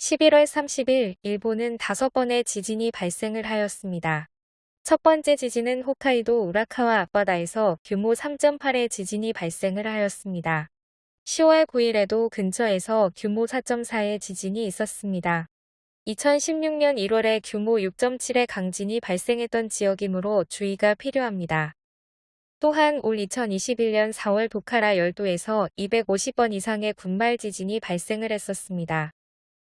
11월 30일 일본은 다섯 번의 지진이 발생을 하였습니다. 첫 번째 지진은 홋카이도 우라카와 앞바다에서 규모 3.8의 지진이 발생을 하였습니다. 10월 9일에도 근처에서 규모 4.4의 지진이 있었습니다. 2016년 1월에 규모 6.7의 강진이 발생했던 지역이므로 주의가 필요합니다. 또한 올 2021년 4월 도카라 열도에서 250번 이상의 군말 지진이 발생을 했었습니다.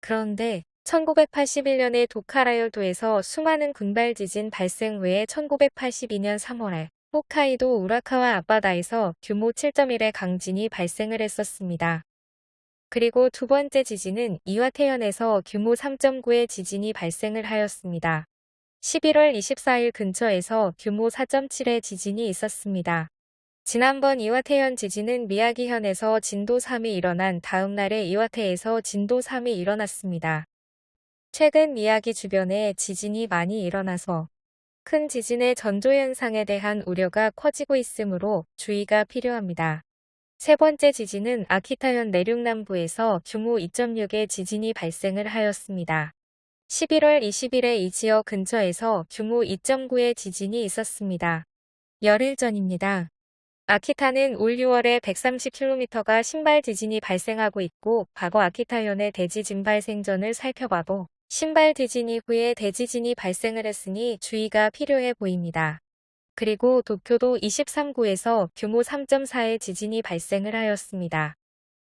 그런데 1981년에 도카라 열도에서 수많은 군발 지진 발생 후에 1982년 3월에 홋카이도 우라카와 앞바다에서 규모 7.1의 강진이 발생을 했었습니다. 그리고 두 번째 지진은 이와태현에서 규모 3.9의 지진이 발생을 하였습니다. 11월 24일 근처에서 규모 4.7의 지진이 있었습니다. 지난번 이와태현 지진은 미야기현에서 진도 3이 일어난 다음 날에 이와테에서 진도 3이 일어났습니다. 최근 미야기 주변에 지진이 많이 일어나서 큰 지진의 전조현상에 대한 우려가 커지고 있으므로 주의가 필요합니다. 세 번째 지진은 아키타현 내륙 남부에서 규모 2.6의 지진이 발생을 하였습니다. 11월 20일에 이 지역 근처에서 규모 2.9의 지진이 있었습니다. 열흘 전입니다. 아키타는 올 6월에 130km가 신발 지진이 발생하고 있고 과거 아키타현의 대지진 발생전을 살펴봐도 신발 지진 이후에 대지진이 발생을 했으니 주의가 필요해 보입니다. 그리고 도쿄도 23구에서 규모 3.4의 지진이 발생을 하였습니다.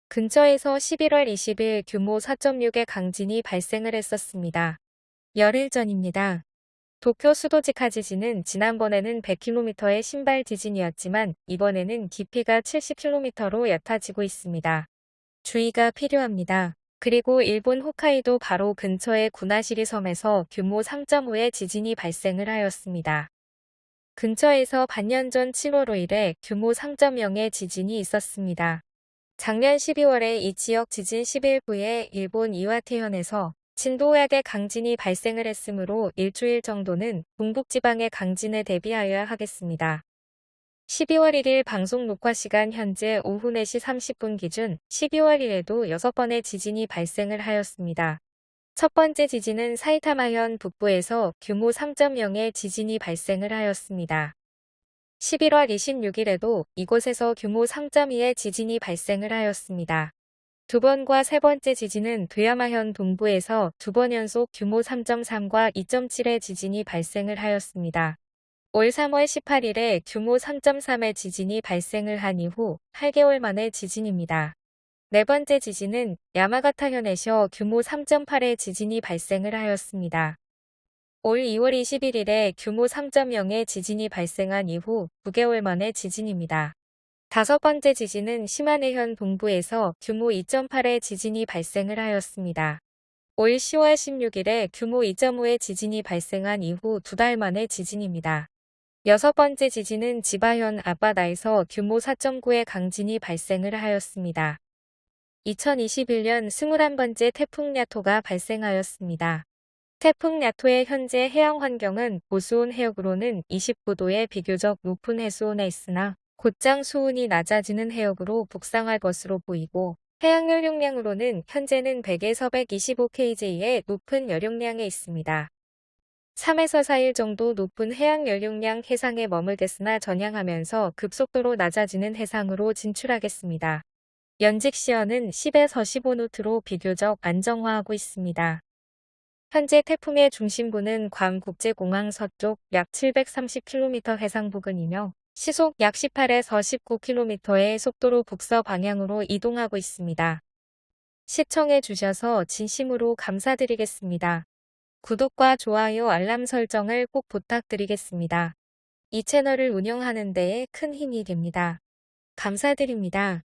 근처에서 11월 20일 규모 4.6의 강진이 발생을 했었습니다. 열흘 전입니다. 도쿄 수도지카 지진은 지난번에는 100km의 신발 지진이었지만 이번에는 깊이가 70km로 얕아지고 있습니다. 주의가 필요합니다. 그리고 일본 홋카이도 바로 근처의 구나시리 섬에서 규모 3.5의 지진이 발생을 하였습니다. 근처에서 반년 전 7월 5일에 규모 3.0의 지진이 있었습니다. 작년 12월에 이 지역 지진 10일 후에 일본 이와테현에서 진도약의 강진이 발생을 했으므로 일주일 정도는 동북지방의 강진에 대비하여야 하겠습니다. 12월 1일 방송 녹화 시간 현재 오후 4시 30분 기준 12월 1일에도 6번의 지진이 발생을 하였습니다. 첫 번째 지진은 사이타마현 북부에서 규모 3.0의 지진이 발생을 하였습니다. 11월 26일에도 이곳에서 규모 3.2의 지진이 발생을 하였습니다. 두 번과 세 번째 지진은 도야마현 동부에서 두 번 연속 규모 3.3과 2.7의 지진이 발생을 하였습니다. 올 3월 18일에 규모 3.3의 지진이 발생을 한 이후 8개월 만의 지진입니다. 네 번째 지진은 야마가타현에서 규모 3.8의 지진이 발생을 하였습니다. 올 2월 21일에 규모 3.0의 지진이 발생한 이후 9개월 만의 지진입니다. 다섯 번째 지진은 시마네현 동부에서 규모 2.8의 지진이 발생을 하였습니다. 올 10월 16일에 규모 2.5의 지진이 발생한 이후 두 달 만의 지진입니다. 여섯 번째 지진은 지바현 앞바다에서 규모 4.9의 강진이 발생을 하였습니다. 2021년 21번째 태풍 야토가 발생하였습니다. 태풍 야토의 현재 해양 환경은 보수온 해역으로는 29도의 비교적 높은 해수온에 있으나 곧장 수온이 낮아지는 해역으로 북상할 것으로 보이고 해양 열 용량으로는 현재는 100에서 125kg의 높은 열용량에 있습니다. 3에서 4일 정도 높은 해양 열용량 해상에 머물겠으나 전향하면서 급속도로 낮아지는 해상으로 진출하겠습니다. 연직 시어는 10에서 15노트로 비교적 안정화하고 있습니다. 현재 태풍의 중심부는 괌 국제공항 서쪽 약 730km 해상 부근이며 시속 약 18에서 19km의 속도로 북서 방향으로 이동하고 있습니다. 시청해 주셔서 진심으로 감사드리겠습니다. 구독과 좋아요 알람 설정을 꼭 부탁드리겠습니다. 이 채널을 운영하는 데에 큰 힘이 됩니다. 감사드립니다.